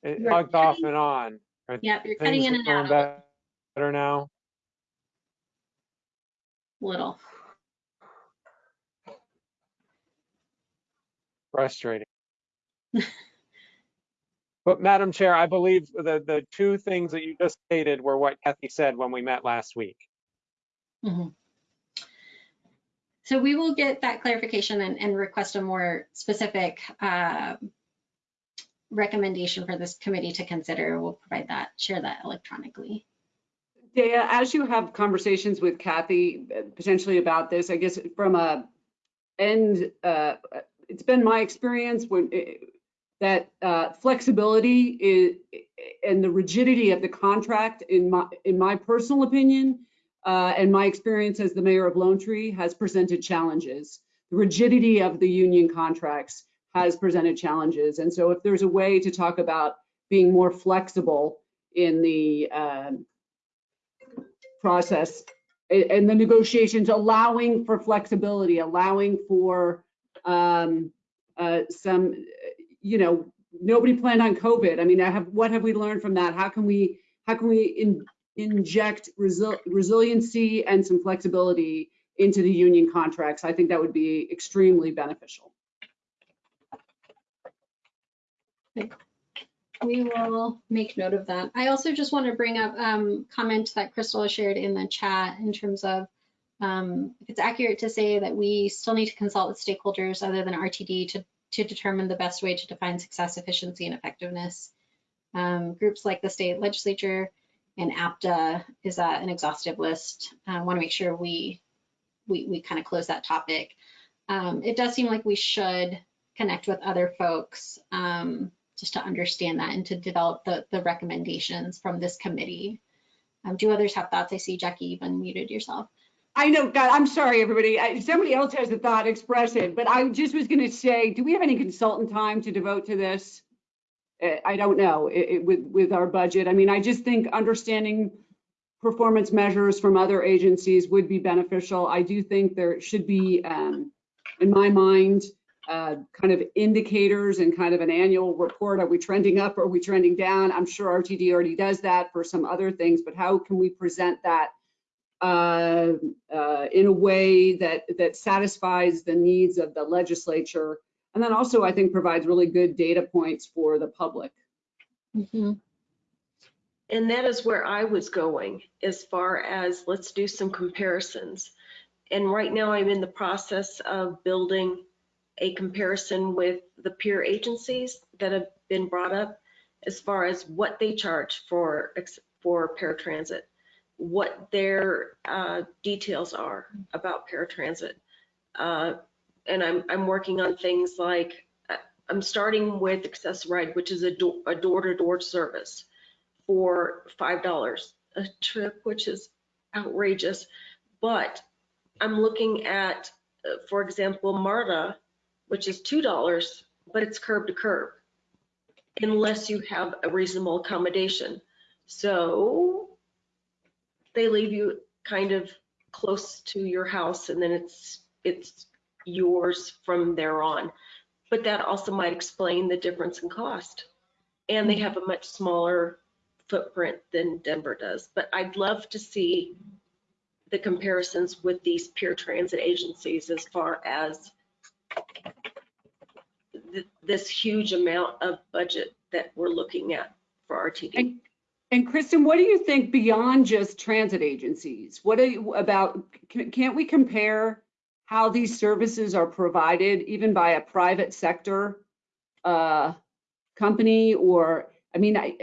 it You're off and on? Are Yep, you're cutting in and out Better now? little. Frustrating. But Madam Chair, I believe the, the two things that you just stated were what Kathy said when we met last week. Mhm. So we will get that clarification and, and request a more specific uh, recommendation for this committee to consider. We'll provide that, share that electronically. Dea, as you have conversations with Kathy uh, potentially about this, I guess from a end, uh, it's been my experience when eh, that uh, flexibility is and the rigidity of the contract, in my in my personal opinion, uh, and my experience as the mayor of Lone Tree has presented challenges. The rigidity of the union contracts has presented challenges, and so if there's a way to talk about being more flexible in the um, process and the negotiations, allowing for flexibility, allowing for um, uh, some, you know, nobody planned on COVID. I mean, I have, what have we learned from that? How can we, how can we in, inject resil- resiliency and some flexibility into the union contracts? I think that would be extremely beneficial. We will make note of that. I also just want to bring up um, comment that Crystal shared in the chat in terms of um, it's accurate to say that we still need to consult with stakeholders other than RTD to, to determine the best way to define success, efficiency, and effectiveness. Um, groups like the state legislature and APTA is uh, an exhaustive list. I want to make sure we we, we kind of close that topic. Um, it does seem like we should connect with other folks um, just to understand that and to develop the, the recommendations from this committee. Um, do others have thoughts? I see Jackie, you've unmuted yourself. I know, God, I'm sorry, everybody. I- Somebody else has a thought, express it, but I just was going to say, do we have any consultant time to devote to this? I don't know, i- i- with, with our budget. I mean, I just think understanding performance measures from other agencies would be beneficial. I do think there should be, um, in my mind, uh, kind of indicators and kind of an annual report. Are we trending up? Are we trending down? I'm sure RTD already does that for some other things, but how can we present that uh, uh, in a way that that satisfies the needs of the legislature, and then also I think provides really good data points for the public. Mhm. And that is where I was going as far as let's do some comparisons. And right now I'm in the process of building a comparison with the peer agencies that have been brought up as far as what they charge for, for paratransit, what their uh, details are about paratransit. Uh, And I'm, I'm working on things like, uh, I'm starting with Access Ride, which is a door, a door-to-door service for five dollars a trip, which is outrageous. But I'm looking at, uh, for example, MARTA, which is two dollars, but it's curb to curb, unless you have a reasonable accommodation. So they leave you kind of close to your house, and then it's it's yours from there on. But that also might explain the difference in cost. And they have a much smaller footprint than Denver does. But I'd love to see the comparisons with these peer transit agencies as far as th- this huge amount of budget that we're looking at for RTD. And Kristen, what do you think beyond just transit agencies? What you about, can- can't we compare how these services are provided even by a private sector uh, company or, I mean, I,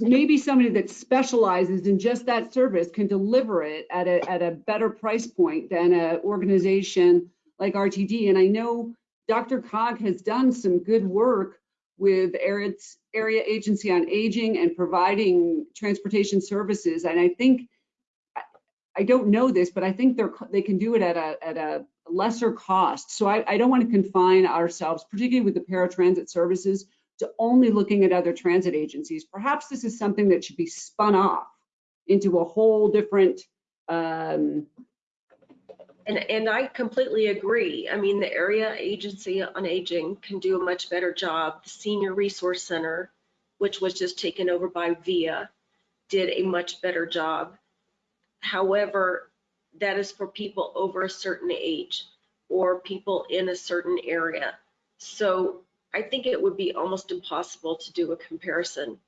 maybe somebody that specializes in just that service can deliver it at a, at a better price point than an organization like RTD. And I know DRCOG has done some good work with area, area agency on aging and providing transportation services. And I think, I- I don't know this, but I think they're, they can do it at a, at a lesser cost. So I, I don't want to confine ourselves, particularly with the paratransit services, to only looking at other transit agencies. Perhaps this is something that should be spun off into a whole different, um, And, and I completely agree. I mean, the area agency on aging can do a much better job. The senior resource center, which was just taken over by VIA, did a much better job. However, that is for people over a certain age or people in a certain area. So I think it would be almost impossible to do a comparison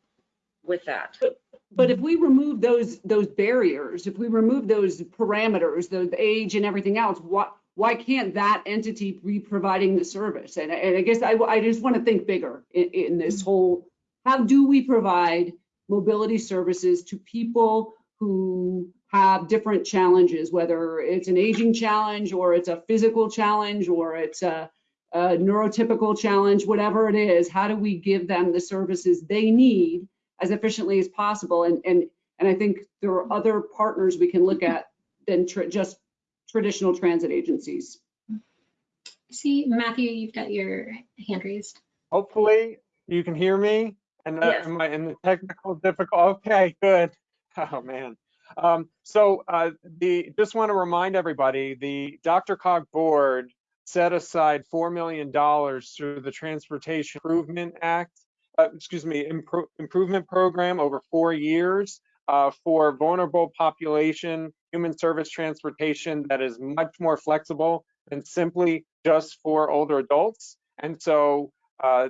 with that. But if mm-hmm. we remove those, those barriers, if we remove those parameters, the age and everything else, why, why can't that entity be providing the service? And, I- and I guess I, I just want to think bigger in, in this mm-hmm. whole, how do we provide mobility services to people who have different challenges, whether it's an aging challenge or it's a physical challenge or it's a, a neurotypical challenge, whatever it is, how do we give them the services they need as efficiently as possible. And, and, and I think there are other partners we can look at than tr- just traditional transit agencies. See, Matthew, you've got your hand raised. Hopefully you can hear me and uh, Yes. am I in the technical difficult? Okay, good. Oh, man. Um, so uh, the, just want to remind everybody, the DRCOG board set aside $4 million through the Transportation Improvement Act, uh, excuse me, Impro- Improvement Program over four years uh, for vulnerable population, human service transportation that is much more flexible than simply just for older adults. And so uh,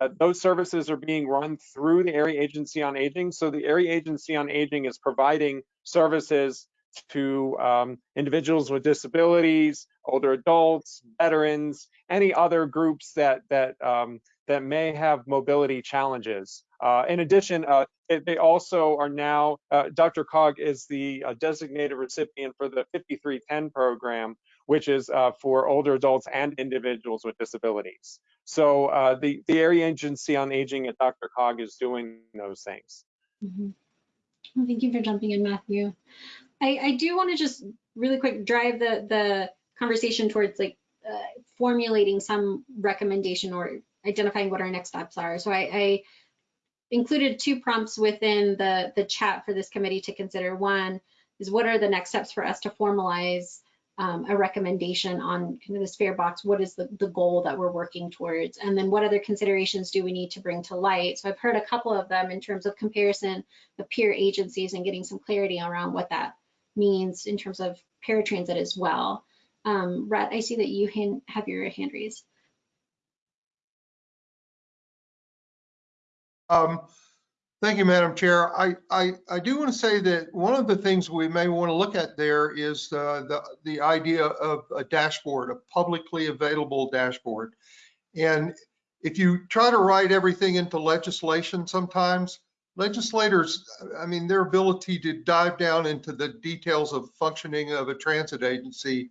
uh, those services are being run through the Area Agency on Aging. So the Area Agency on Aging is providing services to um, individuals with disabilities, older adults, veterans, any other groups that that um, that may have mobility challenges. Uh, in addition, uh, it- they also are now, uh, DRCOG is the uh, designated recipient for the 5310 program, which is uh, for older adults and individuals with disabilities. So uh, the, the Area Agency on Aging at DRCOG is doing those things. Mhm. Well, Thank you for jumping in, Matthew. I, I do want to just really quick drive the, the conversation towards like formulating some recommendation or identifying what our next steps are. So I, I included two prompts within the, the chat for this committee to consider. One is what are the next steps for us to formalize um, a recommendation on kind of this fare box? What is the, the goal that we're working towards? And then what other considerations do we need to bring to light? So I've heard a couple of them in terms of comparison of peer agencies and getting some clarity around what that means in terms of paratransit as well. Um, Rhett, I see that you hand, have your hand raised. Um, Thank you, Madam Chair. I, I, I do want to say that one of the things we may want to look at there is uh, the, the idea of a dashboard, a publicly available dashboard. And if you try to write everything into legislation sometimes, legislators, I mean, their ability to dive down into the details of functioning of a transit agency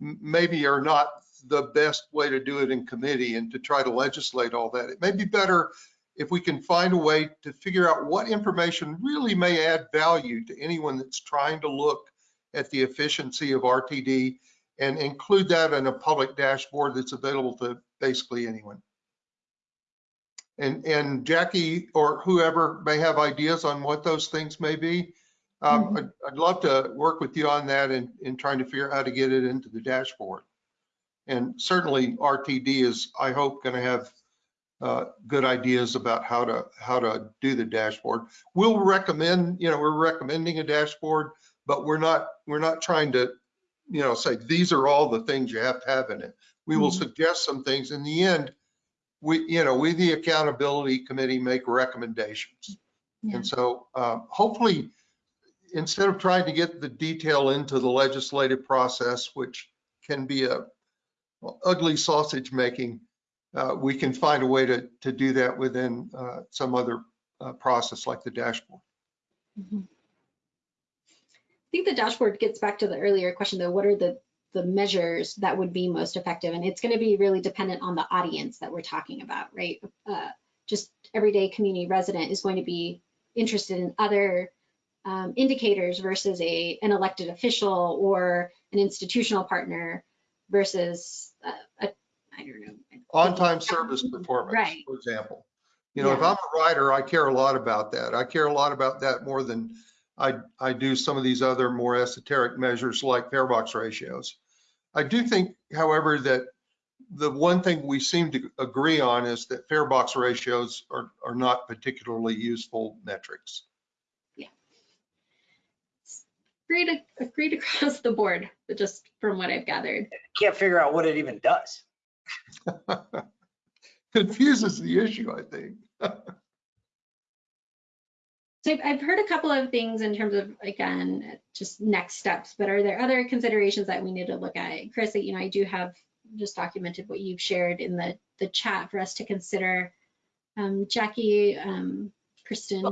maybe are not the best way to do it in committee and to try to legislate all that. It may be better if we can find a way to figure out what information really may add value to anyone that's trying to look at the efficiency of RTD and include that in a public dashboard that's available to basically anyone. And, and Jackie or whoever may have ideas on what those things may be. Um, I'd, I'd love to work with you on that and, in trying to figure out how to get it into the dashboard. And certainly RTD is, I hope, going to have uh, good ideas about how to, how to do the dashboard. We'll recommend, you know, we're recommending a dashboard, but we're not, we're not trying to, you know, say, these are all the things you have to have in it. We will Mhm. suggest some things. In the end, we, you know, we, the accountability committee, make recommendations. Yeah. And so uh, hopefully, instead of trying to get the detail into the legislative process, which can be a ugly sausage making, uh, we can find a way to, to do that within uh, some other uh, process like the dashboard. Mhm. I think the dashboard gets back to the earlier question though, what are the, the measures that would be most effective? And it's gonna be really dependent on the audience that we're talking about, right? Uh, Just everyday community resident is going to be interested in other um, indicators versus a, an elected official or an institutional partner versus uh, a, I don't know. On-time service performance, Right. for example. You know, if I'm a writer, I care a lot about that. I care a lot about that more than I, I do some of these other more esoteric measures like fare box ratios. I do think, however, that the one thing we seem to agree on is that fare box ratios are, are not particularly useful metrics. Yeah. Agreed, agreed across the board, but just from what I've gathered. Can't figure out what it even does. Confuses the issue, I think. So I've, I've heard a couple of things in terms of, again, just next steps, but are there other considerations that we need to look at? Chris, you know, I do have just documented what you've shared in the, the chat for us to consider. Um, Jackie, um, Kristen,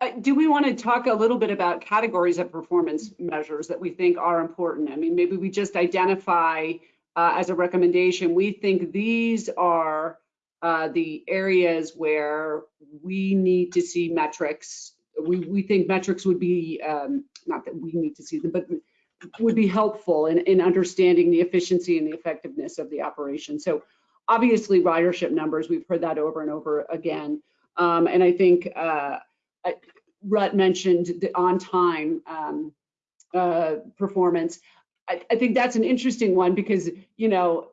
Uh, Do we want to talk a little bit about categories of performance measures that we think are important? I mean, maybe we just identify uh, as a recommendation, we think these are uh, the areas where we need to see metrics. We, we think metrics would be, um, not that we need to see them, but would be helpful in, in understanding the efficiency and the effectiveness of the operation. So obviously ridership numbers, we've heard that over and over again. Um, and I think uh, Rhett mentioned the on-time um, uh, performance. I, I think that's an interesting one because, you know,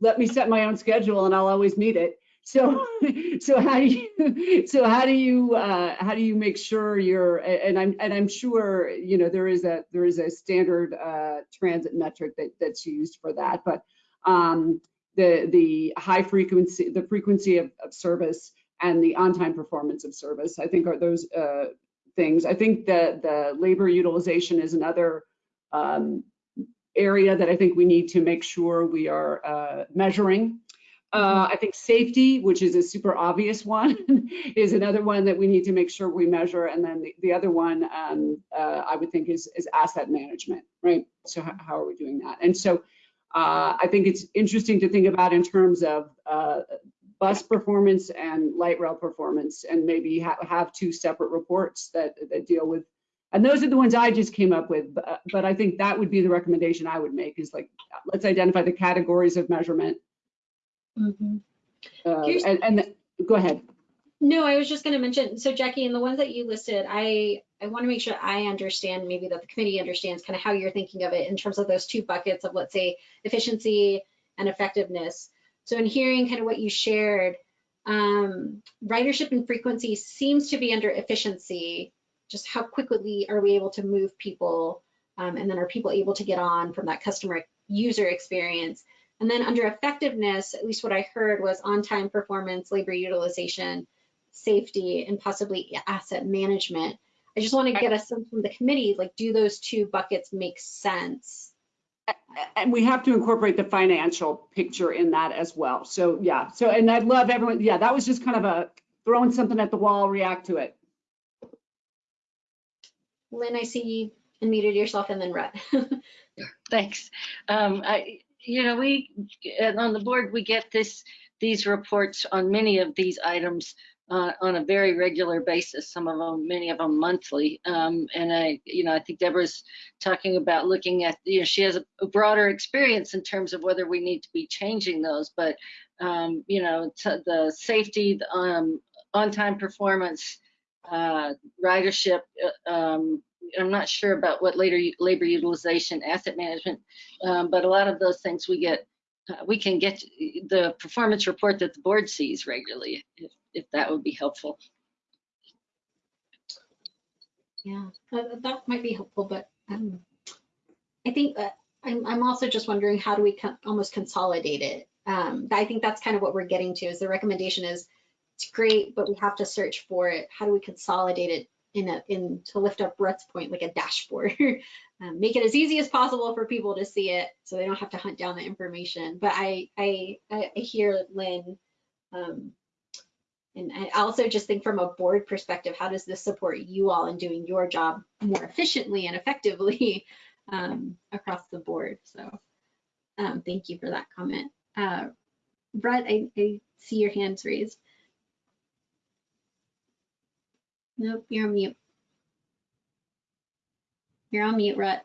let me set my own schedule and I'll always meet it. So, so how do you, so how do you, uh, how do you make sure you're, and I'm, and I'm sure, you know, there is a, there is a standard uh, transit metric that, that's used for that, but um, the, the high frequency, the frequency of, of service and the on-time performance of service, I think are those uh, things. I think that the labor utilization is another um, area that I think we need to make sure we are uh, measuring. Uh, I think safety, which is a super obvious one, is another one that we need to make sure we measure. And then the, the other one um, uh, I would think is, is asset management, right? So how, how are we doing that? And so uh, I think it's interesting to think about in terms of uh, bus performance and light rail performance and maybe ha have two separate reports that, that deal with, and those are the ones I just came up with, but, but I think that would be the recommendation I would make is like, let's identify the categories of measurement. Mhm. uh, and, and the- go ahead. No, I was just going to mention, so Jackie, in the ones that you listed, I, I want to make sure I understand, maybe that the committee understands kind of how you're thinking of it in terms of those two buckets of, let's say, efficiency and effectiveness. So in hearing kind of what you shared, um, ridership and frequency seems to be under efficiency. Just how quickly are we able to move people? Um, and then are people able to get on from that customer user experience? And then under effectiveness, at least what I heard was on-time performance, labor utilization, safety, and possibly asset management. I just want to get a sense from the committee, like, do those two buckets make sense? And we have to incorporate the financial picture in that as well. So yeah, so, and I'd love everyone, yeah, that was just kind of a throwing something at the wall, react to it. Lynn, I see you unmuted yourself and then Rhett. Thanks. Um, I, you know, we, on the board, we get this, these reports on many of these items uh, on a very regular basis, some of them, many of them monthly. Um, and I, you know, I think Deborah's talking about looking at, you know, she has a, a broader experience in terms of whether we need to be changing those, but, um, you know, the safety, the, um, on-time performance, uh, ridership, uh, um, I'm not sure about what later labor utilization, asset management, um, but a lot of those things we get, uh, we can get the performance report that the board sees regularly, if, if that would be helpful. Yeah, that, might be helpful, but um, I think that I'm, I'm also just wondering how do we almost consolidate it? Um, I think that's kind of what we're getting to is the recommendation is it's great, but we have to search for it. How do we consolidate it in a, in, to lift up Rhett's point, like a dashboard? um, make it as easy as possible for people to see it so they don't have to hunt down the information. But I, I, I hear Lynn, um, and I also just think from a board perspective, how does this support you all in doing your job more efficiently and effectively um, across the board? So um, thank you for that comment. Uh, Brett, I, I see your hands raised. Nope, you're on mute. You're on mute, Rhett.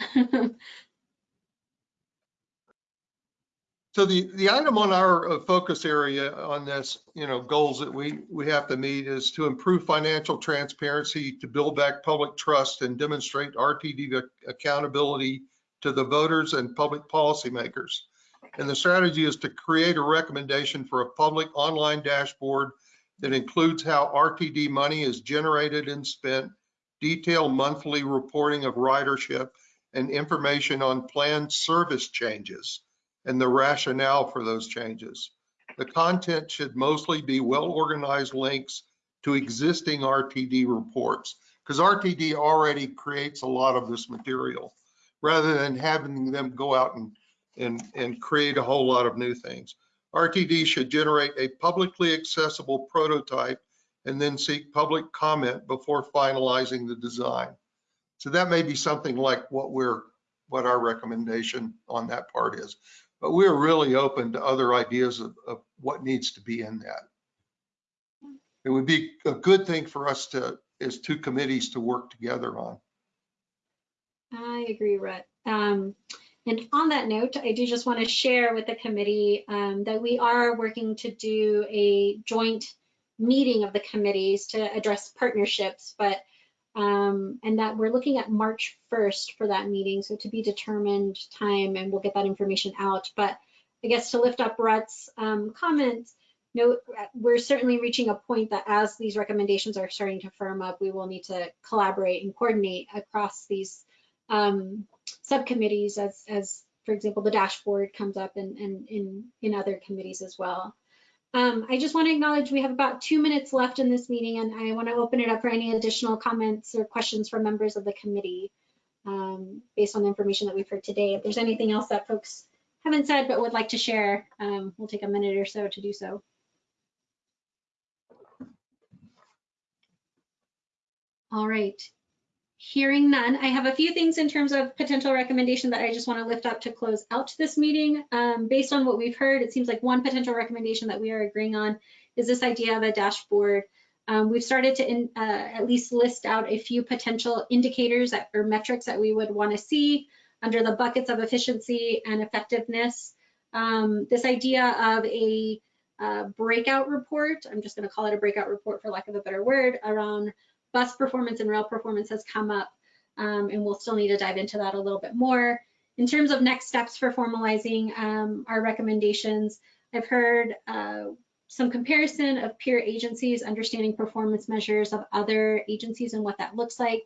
So the, the item on our uh, focus area on this, you know, goals that we, we have to meet is to improve financial transparency, to build back public trust and demonstrate RTD accountability to the voters and public policymakers. And the strategy is to create a recommendation for a public online dashboard that includes how RTD money is generated and spent, detailed monthly reporting of ridership, and information on planned service changes and the rationale for those changes. The content should mostly be well-organized links to existing RTD reports because RTD already creates a lot of this material rather than having them go out and, and, and create a whole lot of new things. RTD should generate a publicly accessible prototype and then seek public comment before finalizing the design. So that may be something like what we're, what our recommendation on that part is but we're really open to other ideas of, of what needs to be in that. It would be a good thing for us to, as two committees to work together on. I agree, Rhett. Um, and on that note, I do just want to share with the committee um, that we are working to do a joint meeting of the committees to address partnerships, but um, and that we're looking at March 1st for that meeting, so to be determined time, and we'll get that information out. But I guess to lift up Rhett's um, comments, no, we're certainly reaching a point that as these recommendations are starting to firm up, we will need to collaborate and coordinate across these um, subcommittees as, as, for example, the dashboard comes up and, and in, in other committees as well. Um, I just want to acknowledge we have about two minutes left in this meeting and I want to open it up for any additional comments or questions from members of the committee um, based on the information that we've heard today. If there's anything else that folks haven't said but would like to share, um, we'll take a minute or so to do so. All right, Hearing none, I have a few things in terms of potential recommendation that I just want to lift up to close out this meeting. Um, based on what we've heard, it seems like one potential recommendation that we are agreeing on is this idea of a dashboard. Um, we've started to in, uh, at least list out a few potential indicators that, or metrics that we would want to see under the buckets of efficiency and effectiveness. Um, this idea of a uh, breakout report, I'm just going to call it a breakout report for lack of a better word, around bus performance and rail performance has come up, um, and we'll still need to dive into that a little bit more. In terms of next steps for formalizing um, our recommendations, I've heard uh, some comparison of peer agencies, understanding performance measures of other agencies and what that looks like.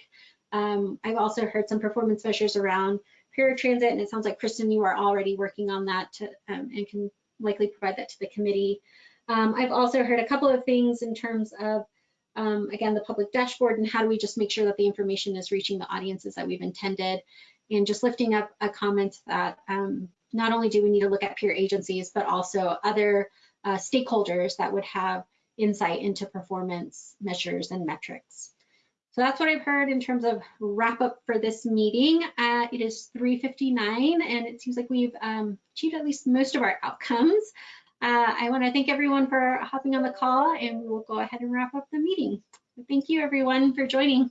Um, I've also heard some performance measures around paratransit, and it sounds like Kristen, you are already working on that to, um, and can likely provide that to the committee. Um, I've also heard a couple of things in terms of um, again, the public dashboard and how do we just make sure that the information is reaching the audiences that we've intended and just lifting up a comment that um, not only do we need to look at peer agencies, but also other uh, stakeholders that would have insight into performance measures and metrics. So that's what I've heard in terms of wrap up for this meeting. Uh, it is 3.59 and it seems like we've um, achieved at least most of our outcomes. Uh, I want to thank everyone for hopping on the call and we will go ahead and wrap up the meeting. Thank you everyone for joining.